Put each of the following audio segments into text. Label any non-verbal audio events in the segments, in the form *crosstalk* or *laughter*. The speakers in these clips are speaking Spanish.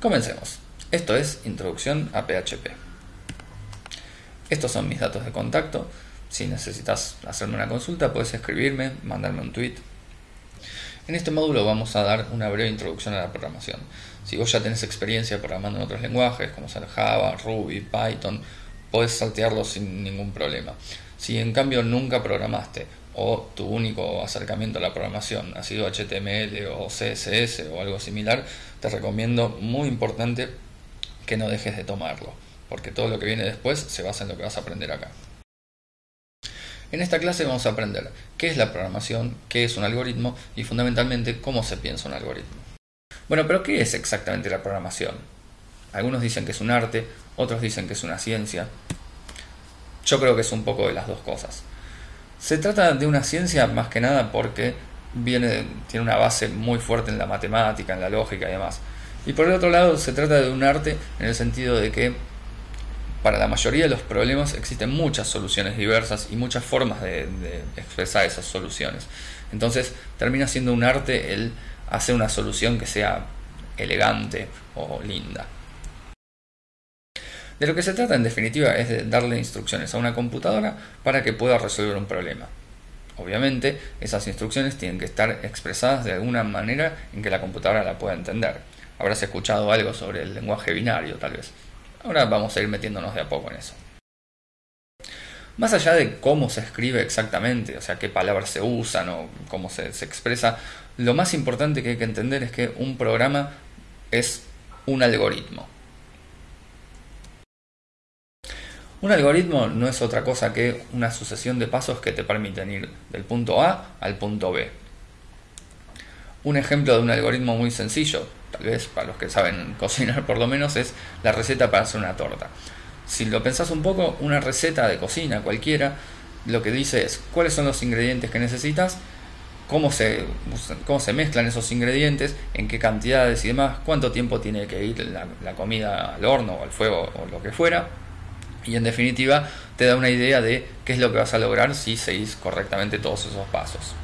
Comencemos. Esto es Introducción a PHP. Estos son mis datos de contacto. Si necesitas hacerme una consulta, puedes escribirme, mandarme un tweet. En este módulo vamos a dar una breve introducción a la programación. Si vos ya tenés experiencia programando en otros lenguajes, como ser Java, Ruby, Python, podés saltearlo sin ningún problema. Si en cambio nunca programaste o tu único acercamiento a la programación ha sido HTML o CSS o algo similar, te recomiendo muy importante que no dejes de tomarlo, porque todo lo que viene después se basa en lo que vas a aprender acá. En esta clase vamos a aprender qué es la programación, qué es un algoritmo y fundamentalmente cómo se piensa un algoritmo. Bueno, pero ¿qué es exactamente la programación? Algunos dicen que es un arte, otros dicen que es una ciencia. Yo creo que es un poco de las dos cosas. Se trata de una ciencia más que nada porque viene, tiene una base muy fuerte en la matemática, en la lógica y demás. Y por el otro lado se trata de un arte en el sentido de que para la mayoría de los problemas existen muchas soluciones diversas y muchas formas de, de, expresar esas soluciones. Entonces termina siendo un arte el hacer una solución que sea elegante o linda. De lo que se trata en definitiva es de darle instrucciones a una computadora para que pueda resolver un problema. Obviamente esas instrucciones tienen que estar expresadas de alguna manera en que la computadora la pueda entender. Habrás escuchado algo sobre el lenguaje binario tal vez. Ahora vamos a ir metiéndonos de a poco en eso. Más allá de cómo se escribe exactamente, o sea, qué palabras se usan o cómo se, expresa, lo más importante que hay que entender es que un programa es un algoritmo. Un algoritmo no es otra cosa que una sucesión de pasos que te permiten ir del punto A al punto B. Un ejemplo de un algoritmo muy sencillo, tal vez para los que saben *laughs* cocinar por lo menos, es la receta para hacer una torta. Si lo pensás un poco, una receta de cocina cualquiera, lo que dice es cuáles son los ingredientes que necesitas, cómo se, cómo se mezclan esos ingredientes, en qué cantidades y demás, cuánto tiempo tiene que ir la, la comida al horno o al fuego o lo que fuera, y en definitiva te da una idea de qué es lo que vas a lograr si seguís correctamente todos esos pasos.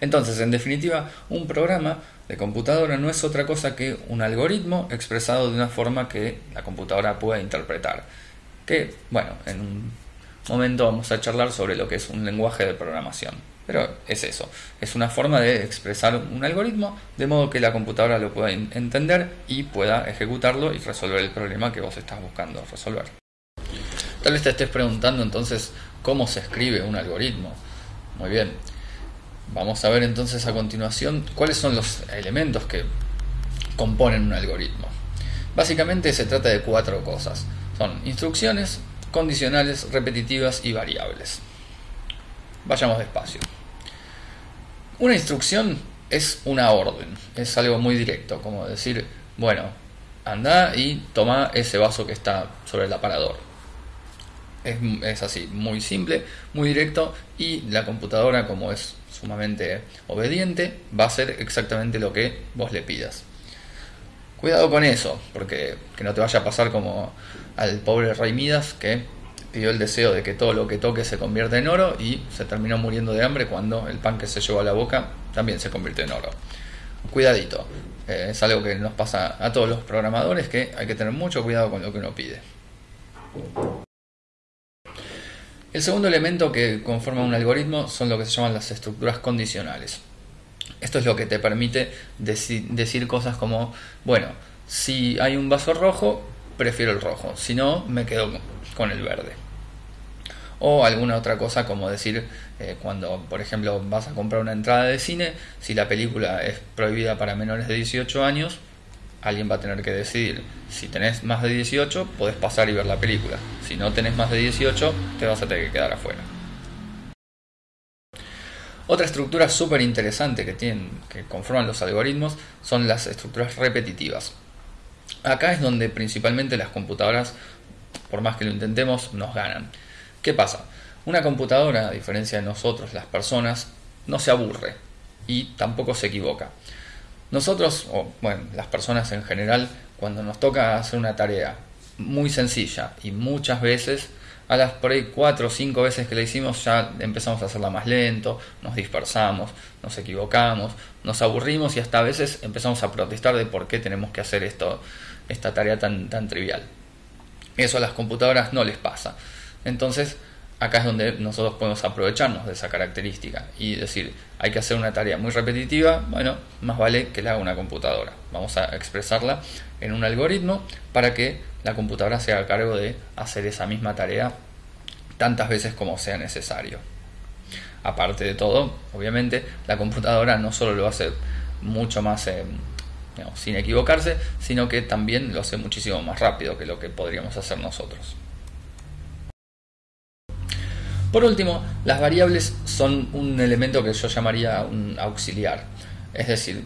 Entonces, en definitiva, un programa de computadora no es otra cosa que un algoritmo expresado de una forma que la computadora pueda interpretar. Que, bueno, en un momento vamos a charlar sobre lo que es un lenguaje de programación. Pero es eso, es una forma de expresar un algoritmo de modo que la computadora lo pueda entender y pueda ejecutarlo y resolver el problema que vos estás buscando resolver. Tal vez te estés preguntando entonces cómo se escribe un algoritmo. Muy bien, vamos a ver entonces a continuación cuáles son los elementos que componen un algoritmo. Básicamente se trata de cuatro cosas. Son instrucciones, condicionales, repetitivas y variables. Vayamos despacio. Una instrucción es una orden, es algo muy directo, como decir, bueno, anda y toma ese vaso que está sobre el aparador. Es, es, así, muy simple, muy directo y la computadora, como es sumamente obediente, va a hacer exactamente lo que vos le pidas. Cuidado con eso, porque que no te vaya a pasar como al pobre Rey Midas que pidió el deseo de que todo lo que toque se convierta en oro y se terminó muriendo de hambre cuando el pan que se llevó a la boca también se convirtió en oro. Cuidadito, eh, es algo que nos pasa a todos los programadores que hay que tener mucho cuidado con lo que uno pide. El segundo elemento que conforma un algoritmo son lo que se llaman las estructuras condicionales. Esto es lo que te permite deci decir cosas como, bueno, si hay un vaso rojo, prefiero el rojo, si no, me quedo con el verde o alguna otra cosa como decir eh, cuando por ejemplo vas a comprar una entrada de cine si la película es prohibida para menores de 18 años alguien va a tener que decidir si tenés más de 18 podés pasar y ver la película. Si no tenés más de 18 te vas a tener que quedar afuera. Otra estructura súper interesante que tienen que conforman los algoritmos son las estructuras repetitivas. Acá es donde principalmente las computadoras por más que lo intentemos nos ganan ¿Qué pasa? Una computadora, a diferencia de nosotros, las personas, no se aburre y tampoco se equivoca. Nosotros, o bueno, las personas en general, cuando nos toca hacer una tarea muy sencilla y muchas veces a las por ahí cuatro o cinco veces que la hicimos ya empezamos a hacerla más lento, nos dispersamos, nos equivocamos, nos aburrimos y hasta a veces empezamos a protestar de por qué tenemos que hacer esto, esta tarea tan, tan trivial. Eso a las computadoras no les pasa. Entonces, acá es donde nosotros podemos aprovecharnos de esa característica y decir, hay que hacer una tarea muy repetitiva, bueno, más vale que la haga una computadora. Vamos a expresarla en un algoritmo para que la computadora se haga cargo de hacer esa misma tarea tantas veces como sea necesario. Aparte de todo, obviamente, la computadora no solo lo hace mucho más eh, sin equivocarse, sino que también lo hace muchísimo más rápido que lo que podríamos hacer nosotros. Por último, las variables son un elemento que yo llamaría un auxiliar. Es decir,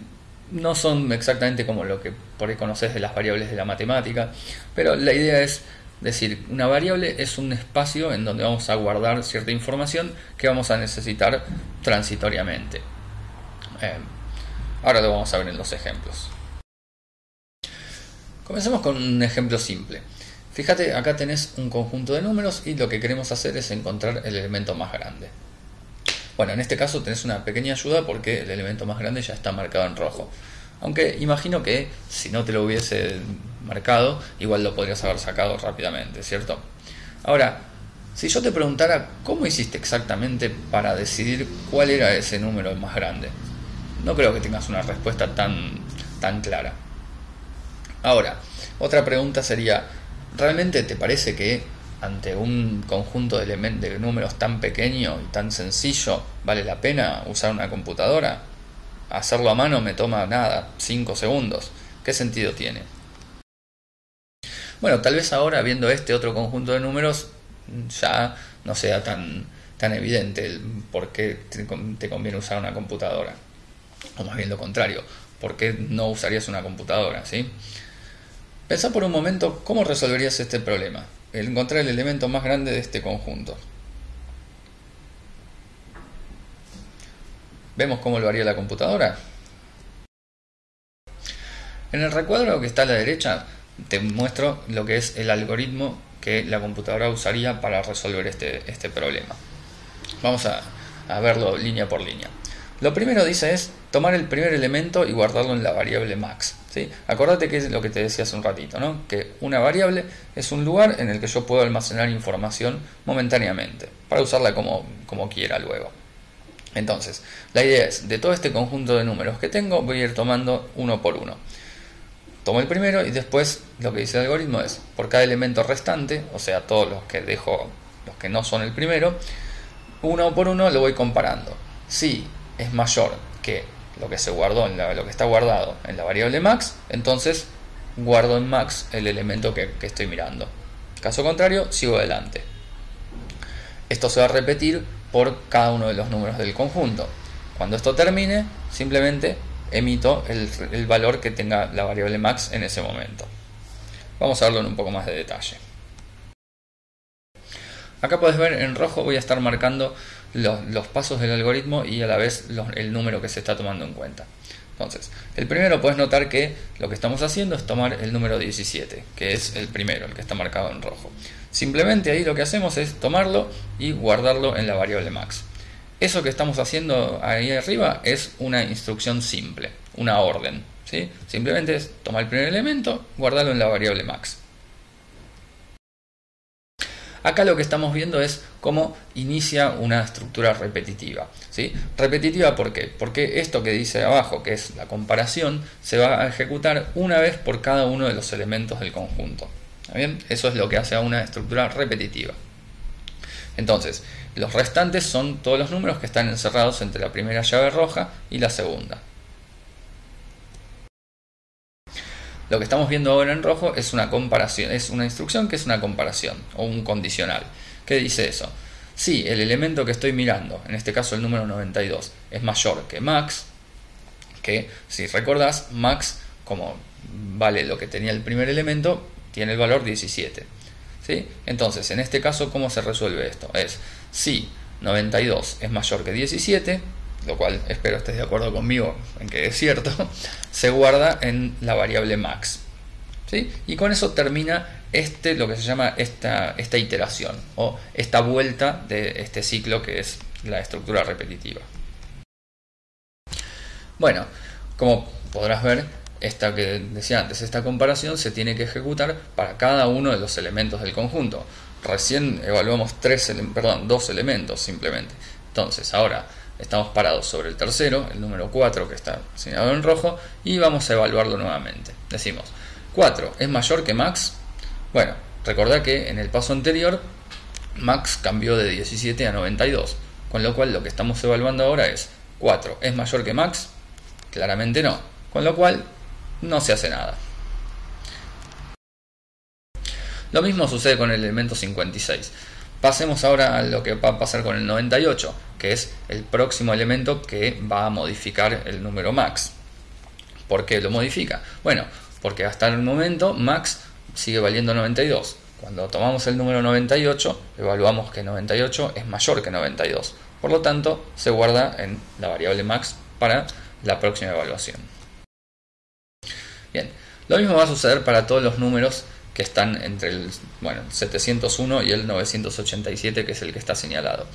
no son exactamente como lo que por ahí conoces de las variables de la matemática, pero la idea es decir, una variable es un espacio en donde vamos a guardar cierta información que vamos a necesitar transitoriamente. Eh, ahora lo vamos a ver en los ejemplos. Comencemos con un ejemplo simple. Fíjate, acá tenés un conjunto de números y lo que queremos hacer es encontrar el elemento más grande. Bueno, en este caso tenés una pequeña ayuda porque el elemento más grande ya está marcado en rojo. Aunque imagino que si no te lo hubiese marcado, igual lo podrías haber sacado rápidamente, ¿cierto? Ahora, si yo te preguntara cómo hiciste exactamente para decidir cuál era ese número más grande, no creo que tengas una respuesta tan, tan clara. Ahora, otra pregunta sería, ¿Realmente te parece que ante un conjunto de, de números tan pequeño y tan sencillo vale la pena usar una computadora? Hacerlo a mano me toma nada, 5 segundos. ¿Qué sentido tiene? Bueno, tal vez ahora viendo este otro conjunto de números ya no sea tan, tan evidente por qué te, te conviene usar una computadora. O más bien lo contrario, ¿por qué no usarías una computadora? ¿sí? Pensá por un momento cómo resolverías este problema, el encontrar el elemento más grande de este conjunto. ¿Vemos cómo lo haría la computadora? En el recuadro que está a la derecha te muestro lo que es el algoritmo que la computadora usaría para resolver este, este problema. Vamos a, a verlo línea por línea. Lo primero dice es tomar el primer elemento y guardarlo en la variable max. Acordate que es lo que te decía hace un ratito, ¿no? que una variable es un lugar en el que yo puedo almacenar información momentáneamente, para usarla como, como quiera luego. Entonces, la idea es, de todo este conjunto de números que tengo, voy a ir tomando uno por uno. Tomo el primero y después lo que dice el algoritmo es, por cada elemento restante, o sea, todos los que dejo, los que no son el primero, uno por uno lo voy comparando. Si es mayor que lo que se guardó en lo que está guardado en la variable max, entonces guardo en max el elemento que, que estoy mirando. Caso contrario, sigo adelante. Esto se va a repetir por cada uno de los números del conjunto. Cuando esto termine, simplemente emito el, el, valor que tenga la variable max en ese momento. Vamos a verlo en un poco más de detalle. Acá puedes ver en rojo voy a estar marcando los, pasos del algoritmo y a la vez el número que se está tomando en cuenta. Entonces, el primero puedes notar que lo que estamos haciendo es tomar el número 17, que es el primero, el que está marcado en rojo. Simplemente ahí lo que hacemos es tomarlo y guardarlo en la variable max. Eso que estamos haciendo ahí arriba es una instrucción simple, una orden. Simplemente es tomar el primer elemento, guardarlo en la variable max. Acá lo que estamos viendo es cómo inicia una estructura repetitiva. ¿sí? Repetitiva ¿por qué? Porque esto que dice abajo, que es la comparación, se va a ejecutar una vez por cada uno de los elementos del conjunto. bien? Eso es lo que hace a una estructura repetitiva. Entonces, los restantes son todos los números que están encerrados entre la primera llave roja y la segunda. Lo que estamos viendo ahora en rojo es una comparación, es una instrucción que es una comparación o un condicional. ¿Qué dice eso? Si el elemento que estoy mirando, en este caso el número 92, es mayor que max, que si recordás, max, como vale lo que tenía el primer elemento, tiene el valor 17. ¿sí? Entonces, en este caso, ¿cómo se resuelve esto? Es si 92 es mayor que 17, lo cual espero estés de acuerdo conmigo en que es cierto, *laughs* se guarda en la variable max. Y con eso termina este, lo que se llama esta, esta iteración o esta vuelta de este ciclo que es la estructura repetitiva. Bueno, como podrás ver, esta que decía antes, esta comparación se tiene que ejecutar para cada uno de los elementos del conjunto. Recién evaluamos tres, perdón, dos elementos simplemente. Entonces, ahora estamos parados sobre el tercero, el número 4 que está señalado en rojo, y vamos a evaluarlo nuevamente. Decimos, 4 es mayor que max. Bueno, recordad que en el paso anterior max cambió de 17 a 92, con lo cual lo que estamos evaluando ahora es 4 es mayor que max. Claramente no, con lo cual no se hace nada. Lo mismo sucede con el elemento 56. Pasemos ahora a lo que va a pasar con el 98, que es el próximo elemento que va a modificar el número max. ¿Por qué lo modifica? Bueno, porque hasta el momento max sigue valiendo 92. Cuando tomamos el número 98, evaluamos que 98 es mayor que 92. Por lo tanto, se guarda en la variable max para la próxima evaluación. Bien, lo mismo va a suceder para todos los números que están entre el bueno, 701 y el 987, que es el que está señalado.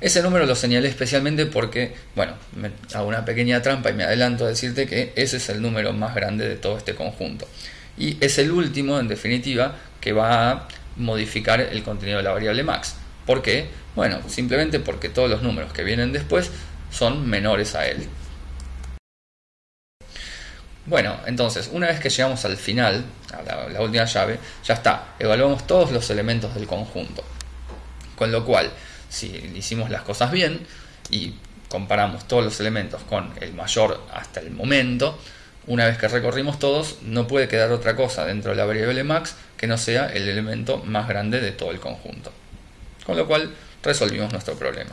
Ese número lo señalé especialmente porque, bueno, hago una pequeña trampa y me adelanto a decirte que ese es el número más grande de todo este conjunto. Y es el último, en definitiva, que va a modificar el contenido de la variable max. ¿Por qué? Bueno, simplemente porque todos los números que vienen después son menores a él. Bueno, entonces, una vez que llegamos al final, a la, última llave, ya está, evaluamos todos los elementos del conjunto. Con lo cual, si hicimos las cosas bien y comparamos todos los elementos con el mayor hasta el momento, una vez que recorrimos todos, no puede quedar otra cosa dentro de la variable max que no sea el elemento más grande de todo el conjunto. Con lo cual, resolvimos nuestro problema.